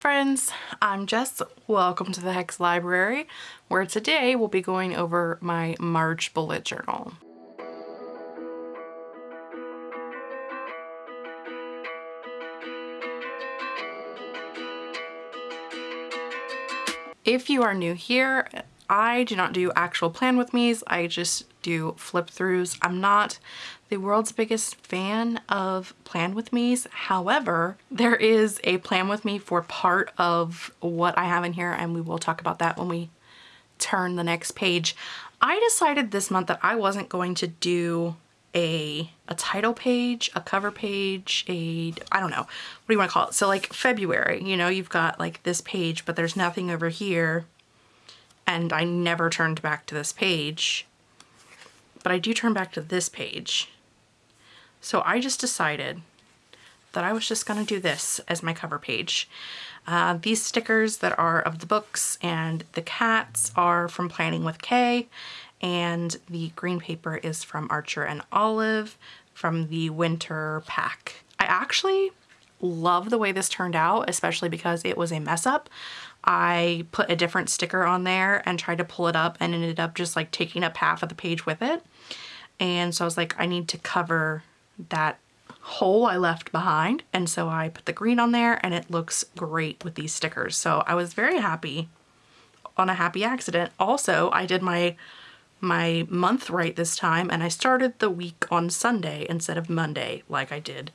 Friends, I'm Jess. Welcome to the Hex Library, where today we'll be going over my March bullet journal. If you are new here, I do not do actual plan with me's. I just do flip throughs. I'm not the world's biggest fan of plan with me's. However, there is a plan with me for part of what I have in here and we will talk about that when we turn the next page. I decided this month that I wasn't going to do a, a title page, a cover page, a, I don't know, what do you want to call it? So like February, you know, you've got like this page, but there's nothing over here. And I never turned back to this page but I do turn back to this page. So I just decided that I was just to do this as my cover page. Uh, these stickers that are of the books and the cats are from Planning with Kay and the green paper is from Archer and Olive from the winter pack. I actually love the way this turned out, especially because it was a mess up. I put a different sticker on there and tried to pull it up and ended up just like taking up half of the page with it. And so I was like, I need to cover that hole I left behind. And so I put the green on there and it looks great with these stickers. So I was very happy on a happy accident. Also, I did my my month right this time and I started the week on Sunday instead of Monday like I did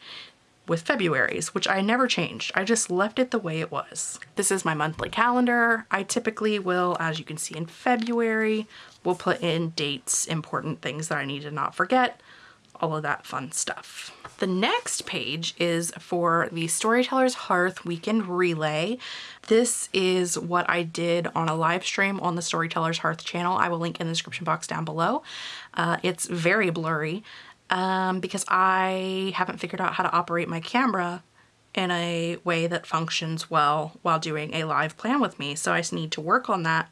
with February's, which I never changed. I just left it the way it was. This is my monthly calendar. I typically will, as you can see in February, will put in dates, important things that I need to not forget, all of that fun stuff. The next page is for the Storyteller's Hearth Weekend Relay. This is what I did on a live stream on the Storyteller's Hearth channel. I will link in the description box down below. Uh, it's very blurry um, because I haven't figured out how to operate my camera in a way that functions well while doing a live plan with me. So I just need to work on that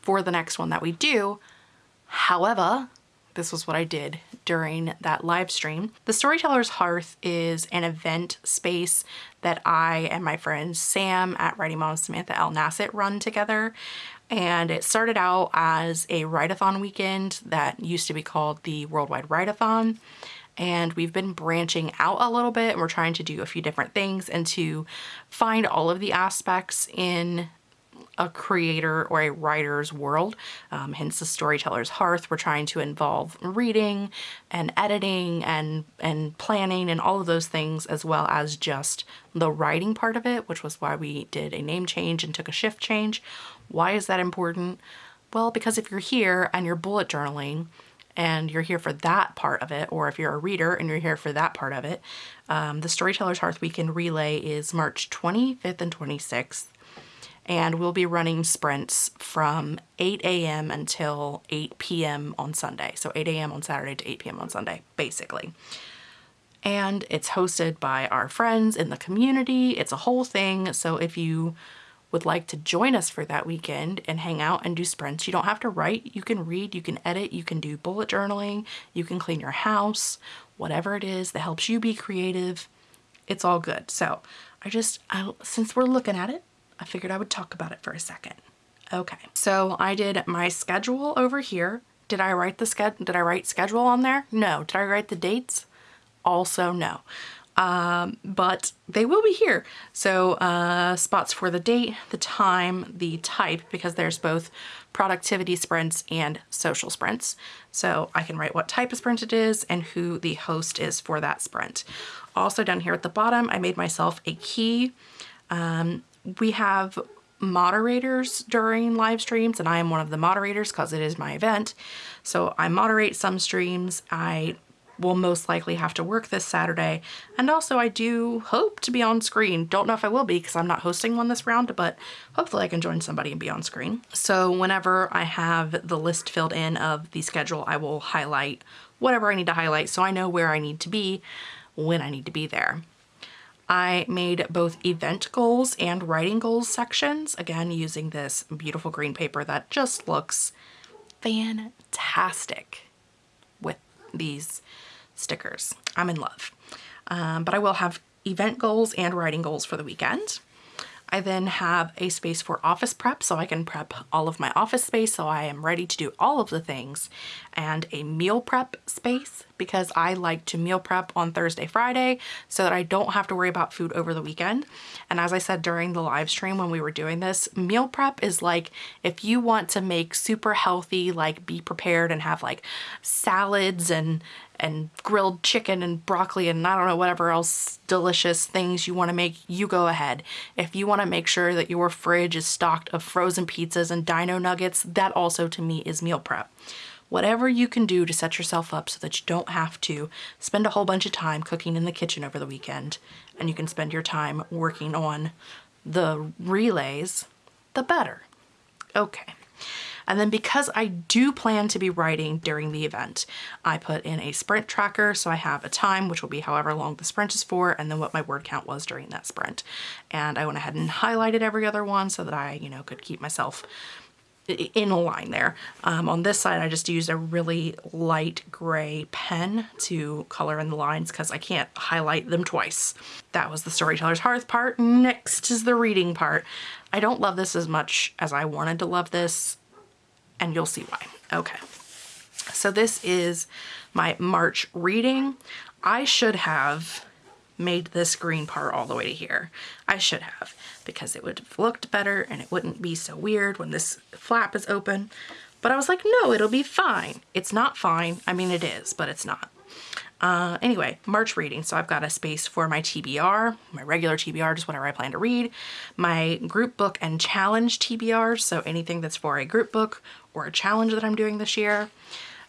for the next one that we do. However, this was what I did during that live stream. The Storyteller's Hearth is an event space that I and my friend Sam at Writing Mom Samantha L. Nassett run together. And it started out as a write-a-thon weekend that used to be called the Worldwide Write-a-thon. And we've been branching out a little bit and we're trying to do a few different things and to find all of the aspects in a creator or a writer's world, um, hence the storyteller's hearth. We're trying to involve reading and editing and, and planning and all of those things as well as just the writing part of it, which was why we did a name change and took a shift change. Why is that important? Well, because if you're here and you're bullet journaling and you're here for that part of it, or if you're a reader and you're here for that part of it, um, the Storyteller's Hearth Weekend Relay is March 25th and 26th and we'll be running sprints from 8 a.m. until 8 p.m. on Sunday. So 8 a.m. on Saturday to 8 p.m. on Sunday, basically. And it's hosted by our friends in the community. It's a whole thing. So if you would like to join us for that weekend and hang out and do sprints, you don't have to write. You can read, you can edit, you can do bullet journaling, you can clean your house, whatever it is that helps you be creative. It's all good. So I just, I, since we're looking at it, I figured I would talk about it for a second. Okay, so I did my schedule over here. Did I write the schedule? Did I write schedule on there? No. Did I write the dates? Also no. Um, but they will be here. So uh, spots for the date, the time, the type, because there's both productivity sprints and social sprints. So I can write what type of sprint it is and who the host is for that sprint. Also down here at the bottom, I made myself a key. Um, we have moderators during live streams and I am one of the moderators because it is my event. So I moderate some streams. I will most likely have to work this Saturday. And also I do hope to be on screen. Don't know if I will be because I'm not hosting one this round, but hopefully I can join somebody and be on screen. So whenever I have the list filled in of the schedule, I will highlight whatever I need to highlight so I know where I need to be when I need to be there. I made both event goals and writing goals sections, again, using this beautiful green paper that just looks fantastic with these stickers. I'm in love. Um, but I will have event goals and writing goals for the weekend. I then have a space for office prep so I can prep all of my office space so I am ready to do all of the things and a meal prep space because I like to meal prep on Thursday, Friday so that I don't have to worry about food over the weekend. And as I said during the live stream when we were doing this, meal prep is like if you want to make super healthy, like be prepared and have like salads and and grilled chicken and broccoli and I don't know, whatever else delicious things you want to make, you go ahead. If you want to make sure that your fridge is stocked of frozen pizzas and dino nuggets, that also to me is meal prep. Whatever you can do to set yourself up so that you don't have to spend a whole bunch of time cooking in the kitchen over the weekend and you can spend your time working on the relays, the better. Okay. And then because I do plan to be writing during the event, I put in a sprint tracker. So I have a time, which will be however long the sprint is for, and then what my word count was during that sprint. And I went ahead and highlighted every other one so that I, you know, could keep myself in a line there. Um, on this side, I just used a really light gray pen to color in the lines because I can't highlight them twice. That was the Storyteller's Hearth part. Next is the reading part. I don't love this as much as I wanted to love this and you'll see why. Okay. So this is my March reading. I should have made this green part all the way to here. I should have because it would have looked better and it wouldn't be so weird when this flap is open. But I was like, no, it'll be fine. It's not fine. I mean, it is, but it's not. Uh, anyway, March reading. So I've got a space for my TBR, my regular TBR, just whatever I plan to read, my group book and challenge TBR, so anything that's for a group book or a challenge that I'm doing this year,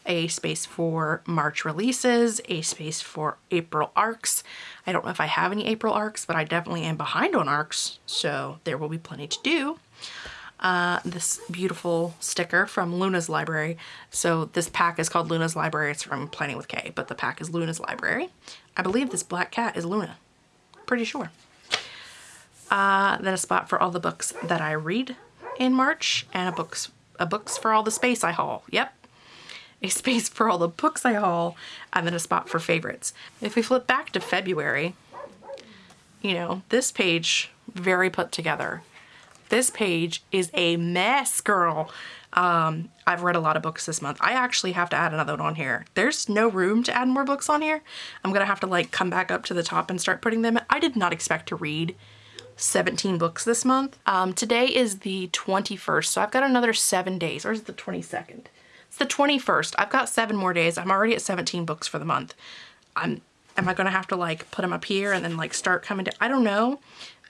a space for March releases, a space for April arcs. I don't know if I have any April arcs, but I definitely am behind on arcs, so there will be plenty to do uh, this beautiful sticker from Luna's Library. So this pack is called Luna's Library. It's from Planning with Kay, but the pack is Luna's Library. I believe this black cat is Luna. Pretty sure. Uh, then a spot for all the books that I read in March and a books a books for all the space I haul. Yep. A space for all the books I haul and then a spot for favorites. If we flip back to February, you know, this page very put together this page is a mess, girl. Um, I've read a lot of books this month. I actually have to add another one on here. There's no room to add more books on here. I'm gonna have to like come back up to the top and start putting them. I did not expect to read 17 books this month. Um, today is the 21st, so I've got another seven days, or is it the 22nd? It's the 21st. I've got seven more days. I'm already at 17 books for the month. I'm, am I gonna have to like put them up here and then like start coming to, I don't know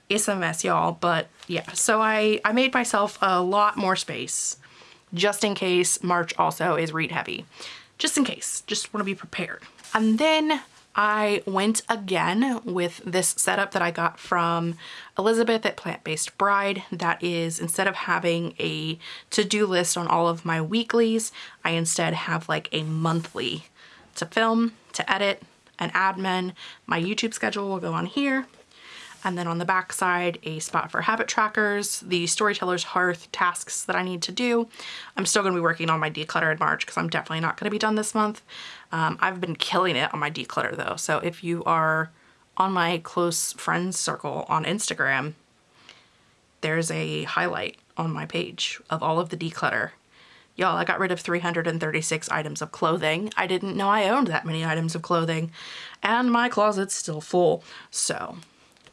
it's a mess y'all but yeah so I I made myself a lot more space just in case March also is read heavy just in case just want to be prepared and then I went again with this setup that I got from Elizabeth at Plant-Based Bride. That is, instead of having a to-do list on all of my weeklies, I instead have like a monthly to film, to edit, an admin. My YouTube schedule will go on here. And then on the back side, a spot for habit trackers, the Storyteller's Hearth tasks that I need to do. I'm still gonna be working on my declutter in March because I'm definitely not gonna be done this month. Um, I've been killing it on my declutter though. So if you are on my close friends circle on Instagram, there's a highlight on my page of all of the declutter. Y'all, I got rid of 336 items of clothing. I didn't know I owned that many items of clothing and my closet's still full. So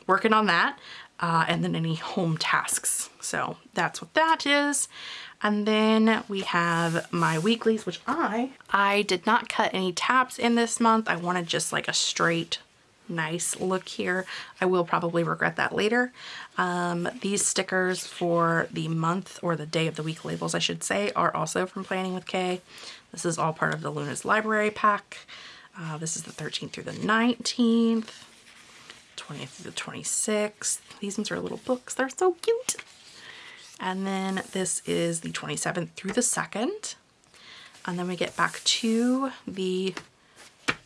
working on that. Uh, and then any home tasks. So that's what that is. And then we have my weeklies, which I, I did not cut any tabs in this month. I wanted just like a straight nice look here. I will probably regret that later. Um, these stickers for the month or the day of the week labels, I should say, are also from Planning with Kay. This is all part of the Luna's Library pack. Uh, this is the 13th through the 19th. 20th through the 26th. These ones are little books. They're so cute. And then this is the 27th through the 2nd. And then we get back to the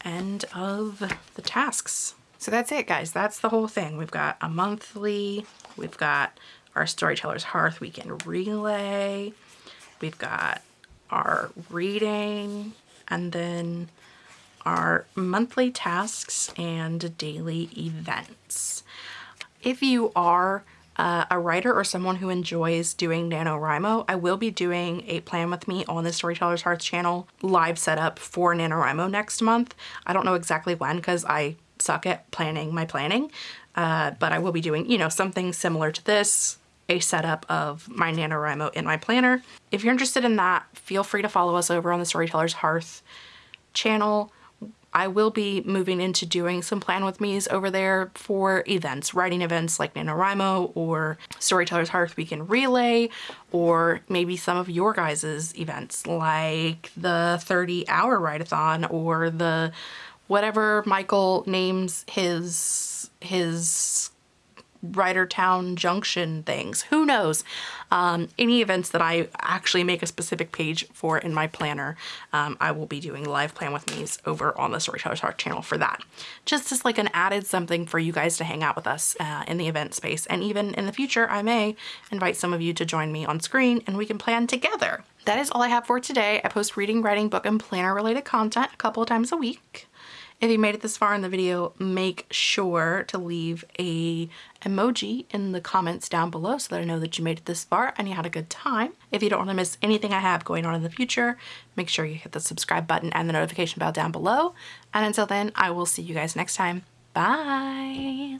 end of the tasks. So that's it, guys. That's the whole thing. We've got a monthly. We've got our Storyteller's Hearth Weekend Relay. We've got our reading. And then our monthly tasks and daily events. If you are uh, a writer or someone who enjoys doing NaNoWriMo, I will be doing a plan with me on the Storyteller's Hearth channel live setup for NaNoWriMo next month. I don't know exactly when because I suck at planning my planning, uh, but I will be doing, you know, something similar to this, a setup of my NaNoWriMo in my planner. If you're interested in that, feel free to follow us over on the Storyteller's Hearth channel. I will be moving into doing some plan with me's over there for events, writing events like NaNoWriMo or Storyteller's Hearth Weekend Relay, or maybe some of your guys' events like the 30 hour write-a-thon or the whatever Michael names his his Writertown Junction things. Who knows? Um, any events that I actually make a specific page for in my planner, um, I will be doing live plan with me's over on the Storyteller's Hearth channel for that. Just as like an added something for you guys to hang out with us uh, in the event space. And even in the future, I may invite some of you to join me on screen and we can plan together. That is all I have for today. I post reading, writing, book, and planner related content a couple of times a week. If you made it this far in the video, make sure to leave a emoji in the comments down below so that I know that you made it this far and you had a good time. If you don't want to miss anything I have going on in the future, make sure you hit the subscribe button and the notification bell down below. And until then, I will see you guys next time. Bye!